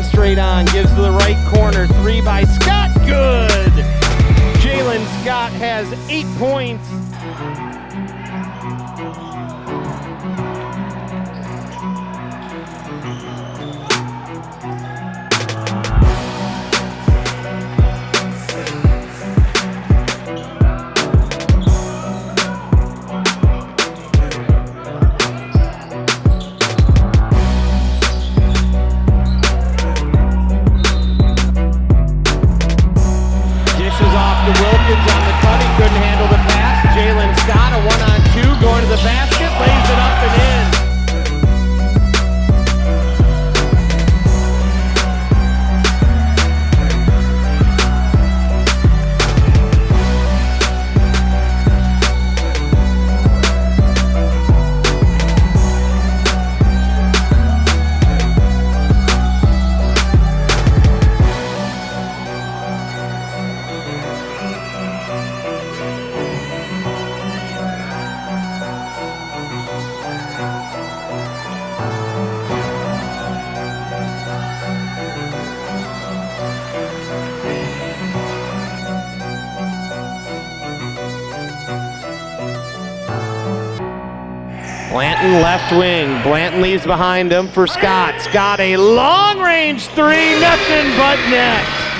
Straight on, gives to the right corner. Three by Scott, good. Jalen Scott has eight points. Blanton left wing. Blanton leaves behind him for Scott. Scott a long range three, nothing but net.